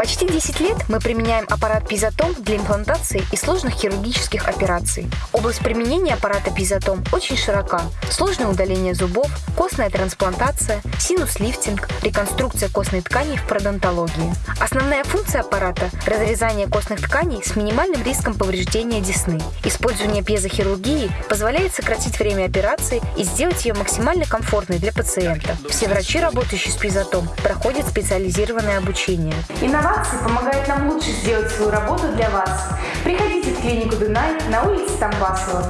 Почти 10 лет мы применяем аппарат Пизотом для имплантации и сложных хирургических операций. Область применения аппарата Пизотом очень широка. Сложное удаление зубов, костная трансплантация, синус-лифтинг, реконструкция костной ткани в пародонтологии. Основная функция аппарата – разрезание костных тканей с минимальным риском повреждения десны. Использование пьезохирургии позволяет сократить время операции и сделать ее максимально комфортной для пациента. Все врачи, работающие с Пизотом, проходят специализированное обучение. Инновации помогают нам лучше сделать свою работу для вас. Приходите в клинику Дунай на улице Тамбасова.